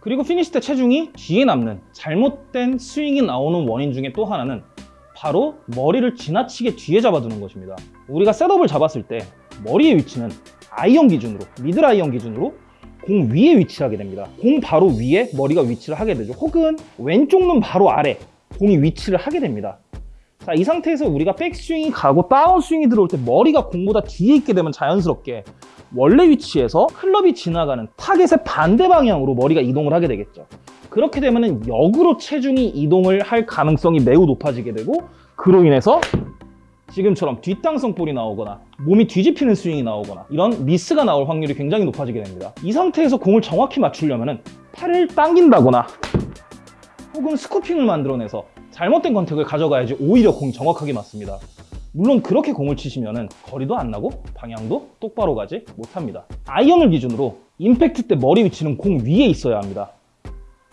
그리고 피니시 때 체중이 뒤에 남는 잘못된 스윙이 나오는 원인 중에 또 하나는 바로 머리를 지나치게 뒤에 잡아두는 것입니다. 우리가 셋업을 잡았을 때 머리의 위치는 아이언 기준으로, 미들 아이언 기준으로 공 위에 위치를 하게 됩니다. 공 바로 위에 머리가 위치를 하게 되죠. 혹은 왼쪽 눈 바로 아래 공이 위치를 하게 됩니다. 자, 이 상태에서 우리가 백스윙이 가고 다운스윙이 들어올 때 머리가 공보다 뒤에 있게 되면 자연스럽게 원래 위치에서 클럽이 지나가는 타겟의 반대 방향으로 머리가 이동을 하게 되겠죠. 그렇게 되면 역으로 체중이 이동을 할 가능성이 매우 높아지게 되고 그로 인해서 지금처럼 뒷땅성 볼이 나오거나 몸이 뒤집히는 스윙이 나오거나 이런 미스가 나올 확률이 굉장히 높아지게 됩니다. 이 상태에서 공을 정확히 맞추려면 팔을 당긴다거나 혹은 scooping을 만들어내서 잘못된 contact을 가져가야지 오히려 공이 정확하게 맞습니다. 물론 그렇게 공을 치시면 거리도 안 나고 방향도 똑바로 가지 못합니다. 아이언을 기준으로 임팩트 때 머리 위치는 공 위에 있어야 합니다.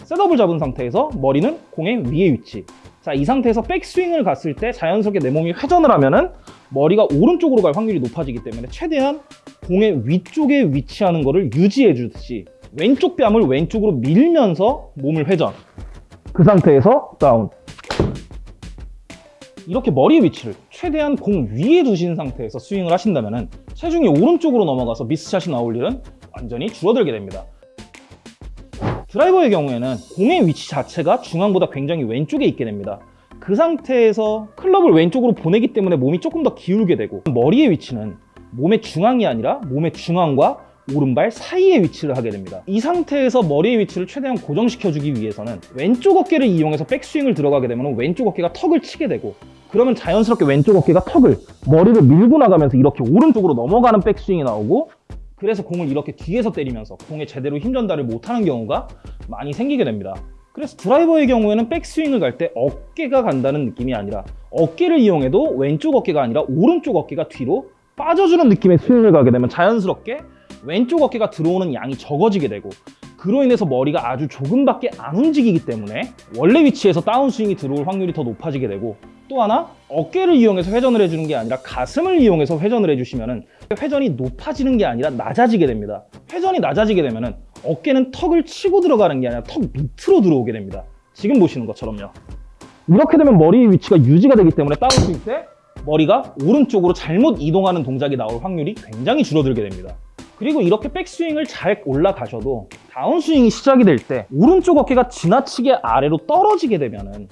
셋업을 잡은 상태에서 머리는 공의 위에 위치. 자, 이 상태에서 백스윙을 갔을 때 자연스럽게 내 몸이 회전을 하면은 머리가 오른쪽으로 갈 확률이 높아지기 때문에 최대한 공의 위쪽에 위치하는 것을 유지해 주듯이 왼쪽 뺨을 왼쪽으로 밀면서 몸을 회전. 그 상태에서 다운. 이렇게 머리의 위치를 최대한 공 위에 두신 상태에서 스윙을 하신다면 체중이 오른쪽으로 넘어가서 미스샷이 나올 일은 완전히 줄어들게 됩니다. 드라이버의 경우에는 공의 위치 자체가 중앙보다 굉장히 왼쪽에 있게 됩니다. 그 상태에서 클럽을 왼쪽으로 보내기 때문에 몸이 조금 더 기울게 되고 머리의 위치는 몸의 중앙이 아니라 몸의 중앙과 오른발 사이에 위치를 하게 됩니다. 이 상태에서 머리의 위치를 최대한 고정시켜주기 위해서는 왼쪽 어깨를 이용해서 백스윙을 들어가게 되면 왼쪽 어깨가 턱을 치게 되고 그러면 자연스럽게 왼쪽 어깨가 턱을 머리를 밀고 나가면서 이렇게 오른쪽으로 넘어가는 백스윙이 나오고 그래서 공을 이렇게 뒤에서 때리면서 공에 제대로 힘 전달을 못하는 경우가 많이 생기게 됩니다. 그래서 드라이버의 경우에는 백스윙을 갈 때 어깨가 간다는 느낌이 아니라 어깨를 이용해도 왼쪽 어깨가 아니라 오른쪽 어깨가 뒤로 빠져주는 느낌의 스윙을 가게 되면 자연스럽게 왼쪽 어깨가 들어오는 양이 적어지게 되고 그로 인해서 머리가 아주 조금밖에 안 움직이기 때문에 원래 위치에서 다운스윙이 들어올 확률이 더 높아지게 되고 또 하나 어깨를 이용해서 회전을 해주는 게 아니라 가슴을 이용해서 회전을 해주시면 회전이 높아지는 게 아니라 낮아지게 됩니다. 회전이 낮아지게 되면 어깨는 턱을 치고 들어가는 게 아니라 턱 밑으로 들어오게 됩니다. 지금 보시는 것처럼요. 이렇게 되면 머리의 위치가 유지가 되기 때문에 다운스윙 때 머리가 오른쪽으로 잘못 이동하는 동작이 나올 확률이 굉장히 줄어들게 됩니다 그리고 이렇게 백스윙을 잘 올라가셔도 다운스윙이 시작이 될 때 오른쪽 어깨가 지나치게 아래로 떨어지게 되면은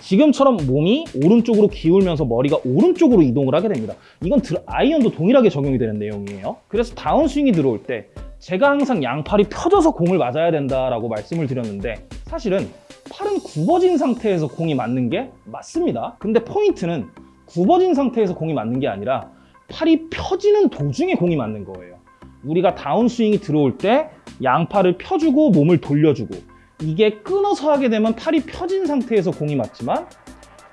지금처럼 몸이 오른쪽으로 기울면서 머리가 오른쪽으로 이동을 하게 됩니다. 이건 아이언도 동일하게 적용이 되는 내용이에요. 그래서 다운스윙이 들어올 때 제가 항상 양팔이 펴져서 공을 맞아야 된다라고 말씀을 드렸는데 사실은 팔은 굽어진 상태에서 공이 맞는 게 맞습니다. 근데 포인트는 굽어진 상태에서 공이 맞는 게 아니라 팔이 펴지는 도중에 공이 맞는 거예요. 우리가 다운스윙이 들어올 때 양팔을 펴주고 몸을 돌려주고 이게 끊어서 하게 되면 팔이 펴진 상태에서 공이 맞지만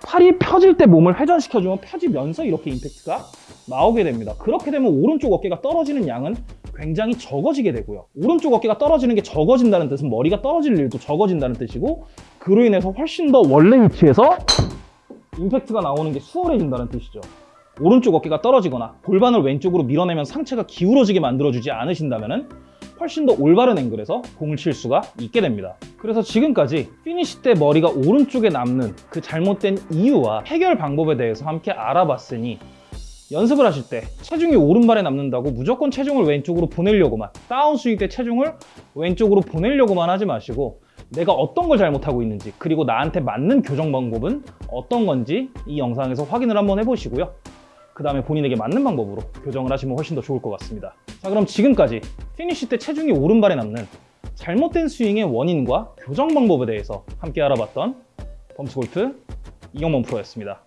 팔이 펴질 때 몸을 회전시켜주면 펴지면서 이렇게 임팩트가 나오게 됩니다. 그렇게 되면 오른쪽 어깨가 떨어지는 양은 굉장히 적어지게 되고요. 오른쪽 어깨가 떨어지는 게 적어진다는 뜻은 머리가 떨어질 일도 적어진다는 뜻이고 그로 인해서 훨씬 더 원래 위치에서 임팩트가 나오는 게 수월해진다는 뜻이죠. 오른쪽 어깨가 떨어지거나 골반을 왼쪽으로 밀어내면 상체가 기울어지게 만들어주지 않으신다면 훨씬 더 올바른 앵글에서 공을 칠 수가 있게 됩니다. 그래서 지금까지 피니시 때 머리가 오른쪽에 남는 그 잘못된 이유와 해결 방법에 대해서 함께 알아봤으니 연습을 하실 때 체중이 오른발에 남는다고 무조건 체중을 왼쪽으로 보내려고만 다운 스윙 때 체중을 왼쪽으로 보내려고만 하지 마시고 내가 어떤 걸 잘못하고 있는지 그리고 나한테 맞는 교정 방법은 어떤 건지 이 영상에서 확인을 한번 해보시고요. 그 다음에 본인에게 맞는 방법으로 교정을 하시면 훨씬 더 좋을 것 같습니다. 자 그럼 지금까지 피니쉬 때 체중이 오른발에 남는 잘못된 스윙의 원인과 교정 방법에 대해서 함께 알아봤던 범스골프 이경범 프로였습니다.